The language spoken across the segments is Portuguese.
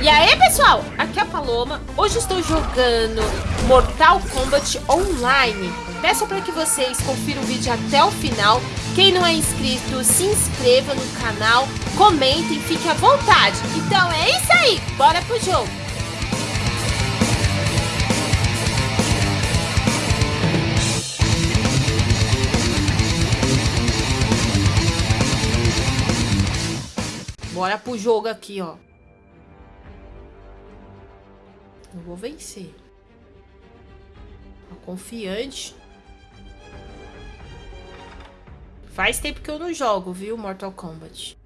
E aí pessoal, aqui é a Paloma, hoje estou jogando Mortal Kombat Online. Peço para que vocês confiram o vídeo até o final. Quem não é inscrito, se inscreva no canal, comentem, fique à vontade. Então é isso aí, bora pro jogo Bora pro jogo aqui, ó Eu vou vencer. Tô confiante. Faz tempo que eu não jogo, viu, Mortal Kombat.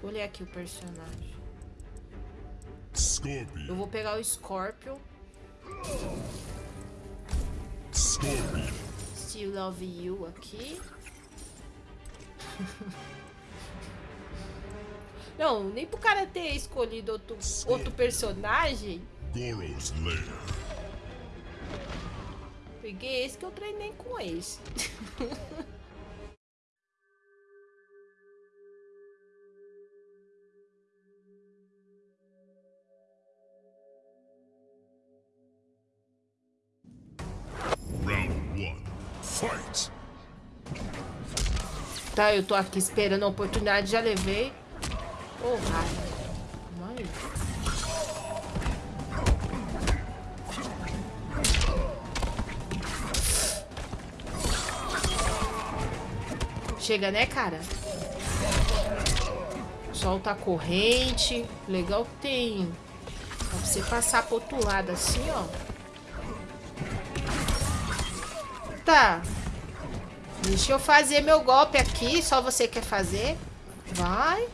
Vou aqui o personagem. Scorpion. Eu vou pegar o Scorpion. Scorpion. Still Love You aqui. Não, nem pro cara ter escolhido outro, outro personagem. Goro's Lair. Peguei esse que eu treinei com esse. Round 1. Fight. Tá, eu tô aqui esperando a oportunidade, já levei. Raio. Mãe. Chega, né, cara? Solta a corrente. Legal que tem. Pra você passar pro outro lado assim, ó. Tá. Deixa eu fazer meu golpe aqui. Só você quer fazer. Vai.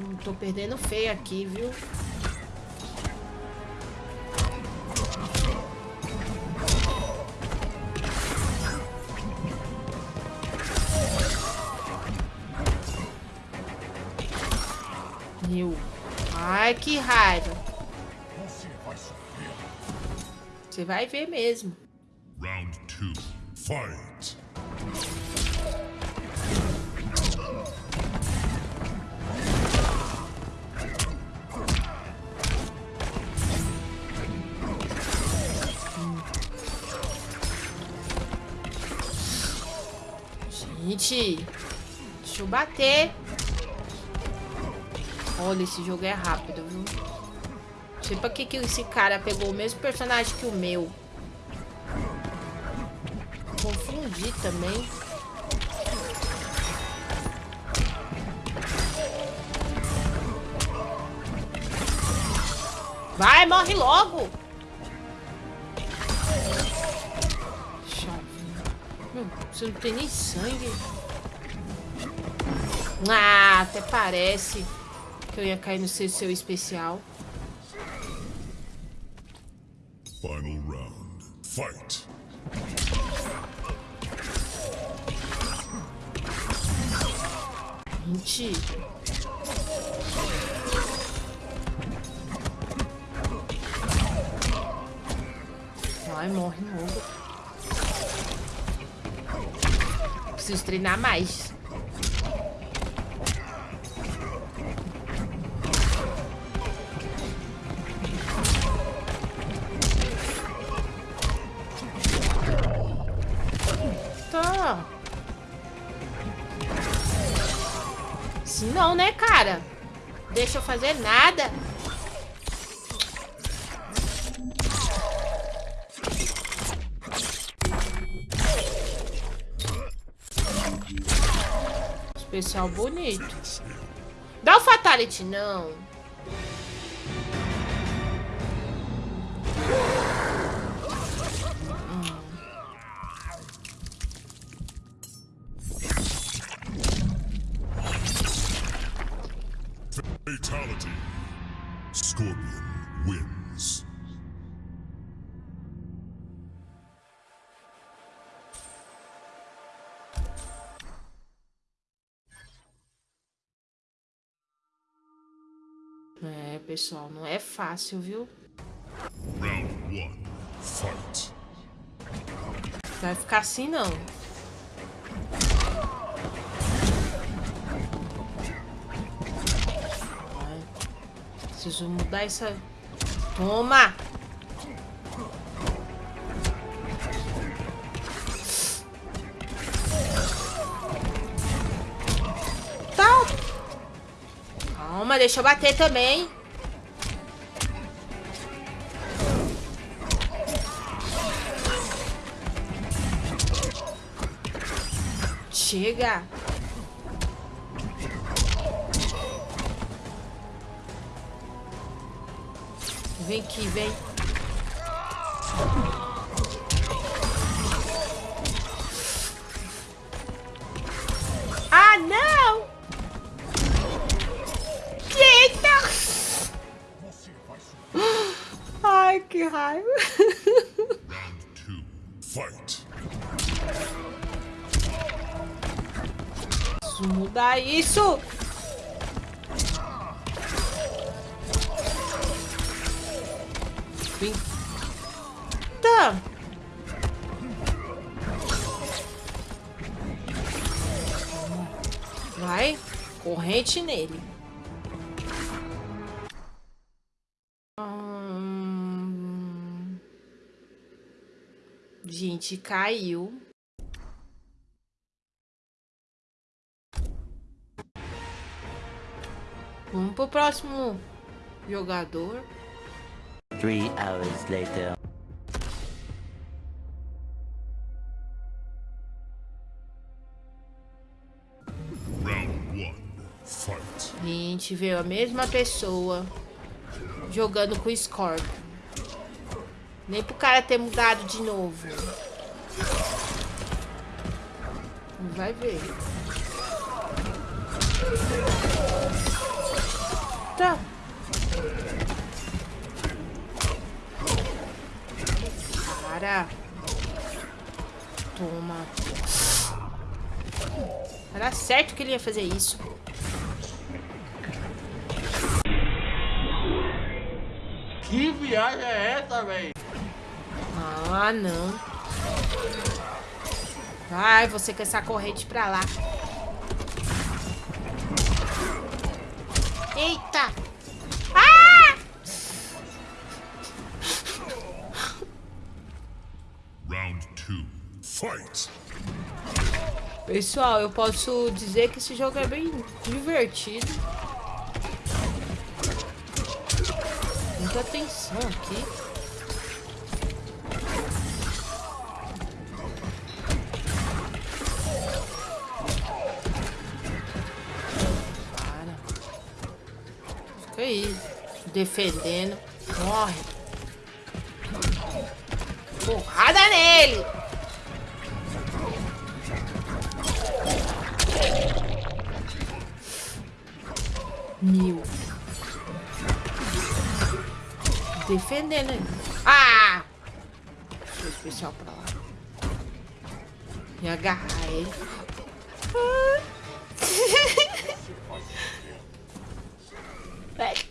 Hum, tô perdendo feio aqui, viu? Meu. Ai, que raiva. Você vai ver mesmo. Round 2. Fight. Gente, deixa eu bater. Olha, esse jogo é rápido, viu? Não sei pra que, que esse cara pegou o mesmo personagem que o meu. Confundi também. Vai, morre logo! Você não tem nem sangue. Ah, até parece que eu ia cair no seu, seu especial. Final round. Fight. Mentira. Vai, morre logo. Preciso treinar mais. Não, né, cara? Deixa eu fazer nada. Especial bonito. Dá o Fatality, não. Pessoal, não é fácil, viu? Round 1. Fight. Vai ficar assim, não. Preciso mudar essa... Toma! Tá. Calma, deixa eu bater também. Chega. Vem aqui, vem. Ah, não! Eita! Ai, que raiva. Round two. Fight. Preciso mudar isso. Tá. Vai. Corrente nele. Hum... Gente, caiu. Pro próximo jogador. Three hours later. Round one. Fight. A gente vê a mesma pessoa jogando com o Scorpion. Nem pro cara ter mudado de novo. Vai ver. Toma. Era certo que ele ia fazer isso. Que viagem é essa, velho? Ah, não. Vai, você com essa corrente pra lá. Eita! Fight. Pessoal, eu posso dizer que esse jogo é bem divertido. Muita atenção aqui. Para. Fica aí, defendendo. Morre. Porrada nele! Mil. Defendendo. Ah! Deixa o especial pra lá. E agarrar ele. Ah.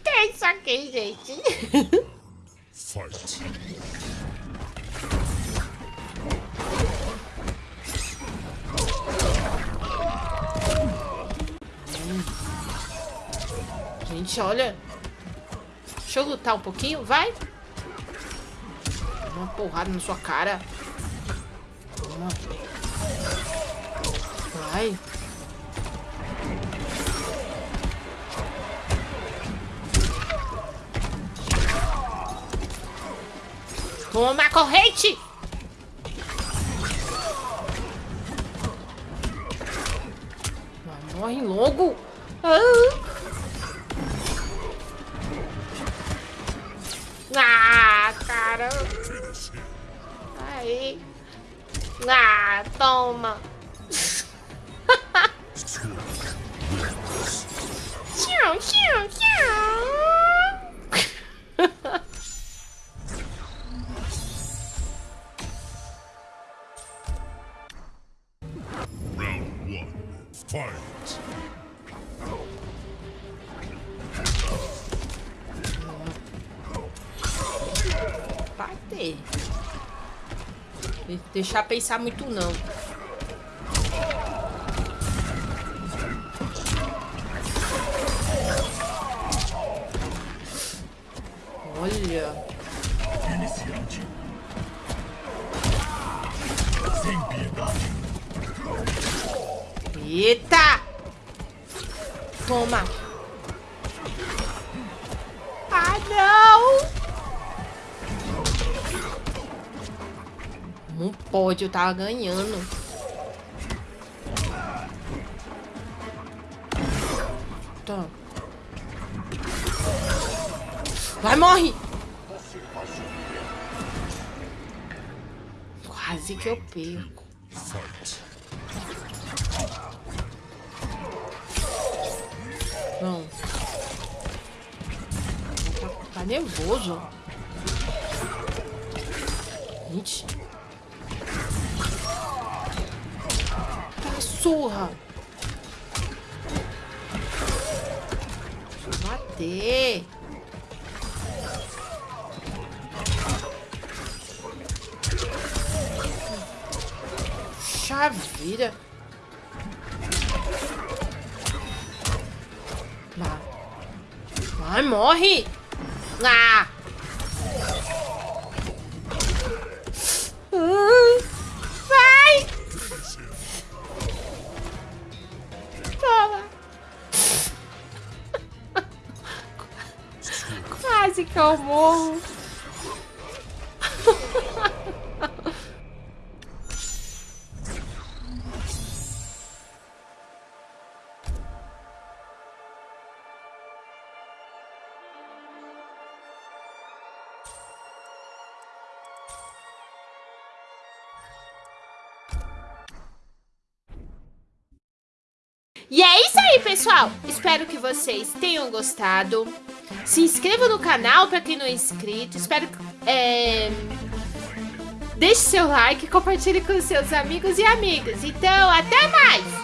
Ter isso aqui, gente. Fight. Gente, olha. Deixa eu lutar um pouquinho, vai. Uma porrada na sua cara. Vai. Toma corrente! Morre logo! Ah, Aí. Ah, toma. Tchau, deixar pensar muito não. Olha. Iniciante. Sem piedade. Eita! Toma. Não pode, eu tava ganhando. Tá. Vai, morre! Quase que eu perco. Não. Tá, tá nervoso. Gente. Surra. Bater. Puxa vida. Vai. Vai, morre! Ah! Que eu morro. E é isso aí, pessoal. Espero que vocês tenham gostado. Se inscreva no canal para quem não é inscrito. Espero que... É... Deixe seu like, compartilhe com seus amigos e amigas. Então, até mais!